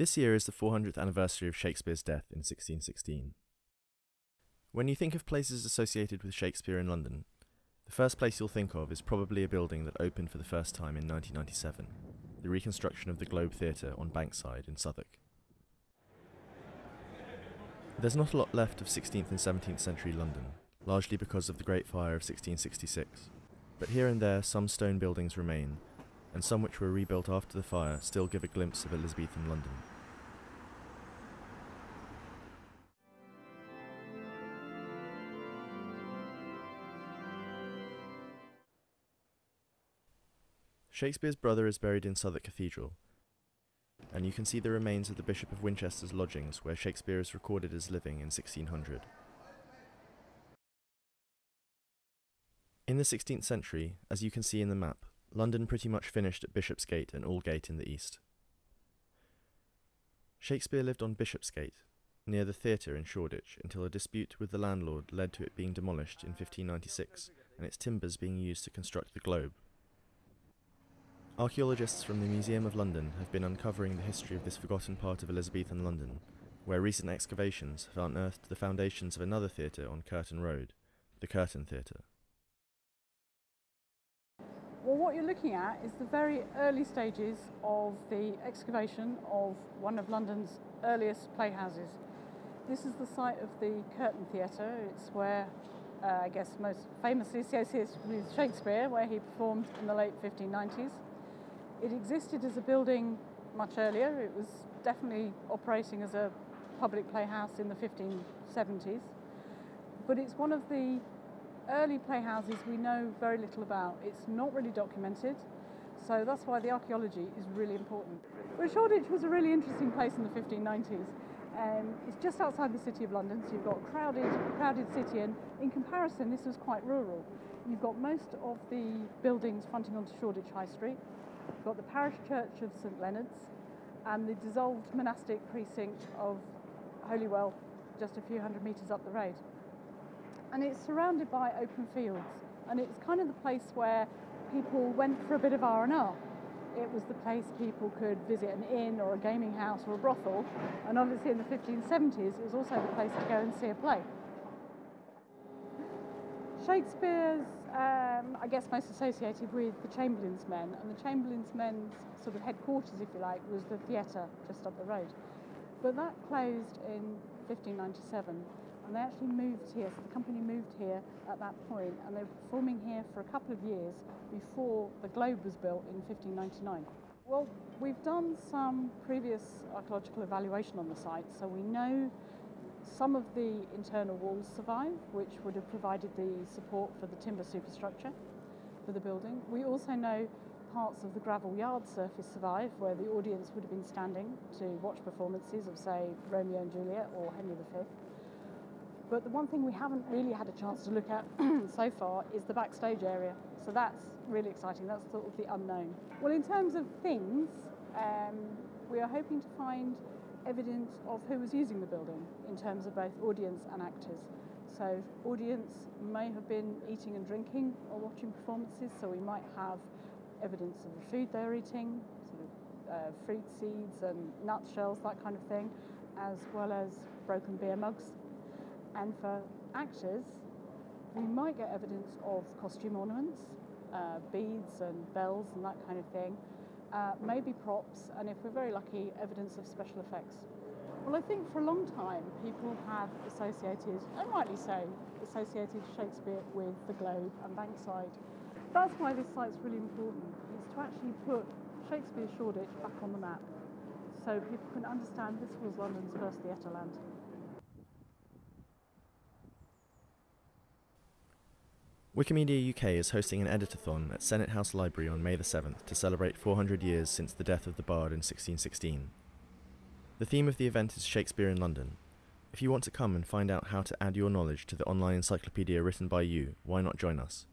This year is the 400th anniversary of Shakespeare's death in 1616. When you think of places associated with Shakespeare in London, the first place you'll think of is probably a building that opened for the first time in 1997, the reconstruction of the Globe Theatre on Bankside in Southwark. There's not a lot left of 16th and 17th century London, largely because of the Great Fire of 1666, but here and there some stone buildings remain, and some which were rebuilt after the fire still give a glimpse of Elizabethan London. Shakespeare's brother is buried in Southwark Cathedral, and you can see the remains of the Bishop of Winchester's lodgings where Shakespeare is recorded as living in 1600. In the 16th century, as you can see in the map, London pretty much finished at Bishopsgate and Aldgate in the east. Shakespeare lived on Bishopsgate, near the theatre in Shoreditch, until a dispute with the landlord led to it being demolished in 1596 and its timbers being used to construct the Globe. Archaeologists from the Museum of London have been uncovering the history of this forgotten part of Elizabethan London, where recent excavations have unearthed the foundations of another theatre on Curtain Road, the Curtain Theatre. Well, what you're looking at is the very early stages of the excavation of one of London's earliest playhouses. This is the site of the Curtain Theatre. It's where, uh, I guess, most famously associated with Shakespeare, where he performed in the late 1590s. It existed as a building much earlier. It was definitely operating as a public playhouse in the 1570s. But it's one of the early playhouses we know very little about. It's not really documented, so that's why the archaeology is really important. But Shoreditch was a really interesting place in the 1590s. Um, it's just outside the city of London, so you've got a crowded, crowded city, and in comparison, this was quite rural. You've got most of the buildings fronting onto Shoreditch High Street. You've got the parish church of St Leonard's and the dissolved monastic precinct of Holywell just a few hundred metres up the road. And it's surrounded by open fields and it's kind of the place where people went for a bit of R&R. It was the place people could visit an inn or a gaming house or a brothel and obviously in the 1570s it was also the place to go and see a play. Shakespeare's, um, I guess, most associated with the Chamberlain's Men, and the Chamberlain's Men's sort of headquarters, if you like, was the theatre just up the road. But that closed in 1597, and they actually moved here. So the company moved here at that point, and they were performing here for a couple of years before the Globe was built in 1599. Well, we've done some previous archaeological evaluation on the site, so we know some of the internal walls survive, which would have provided the support for the timber superstructure for the building. We also know parts of the gravel yard surface survive, where the audience would have been standing to watch performances of, say, Romeo and Juliet or Henry V. But the one thing we haven't really had a chance to look at so far is the backstage area. So that's really exciting. That's sort of the unknown. Well, in terms of things, um, we are hoping to find evidence of who was using the building in terms of both audience and actors. So audience may have been eating and drinking or watching performances, so we might have evidence of the food they're eating, sort of uh, fruit seeds and nut shells, that kind of thing, as well as broken beer mugs. And for actors, we might get evidence of costume ornaments, uh, beads and bells and that kind of thing, uh, maybe props, and if we're very lucky, evidence of special effects. Well, I think for a long time people have associated, and rightly so, associated Shakespeare with the Globe and Bankside. That's why this site's really important, is to actually put Shakespeare Shoreditch back on the map so people can understand this was London's first theatre land. Wikimedia UK is hosting an editathon at Senate House Library on May the 7th to celebrate 400 years since the death of the Bard in 1616. The theme of the event is Shakespeare in London. If you want to come and find out how to add your knowledge to the online encyclopedia written by you, why not join us?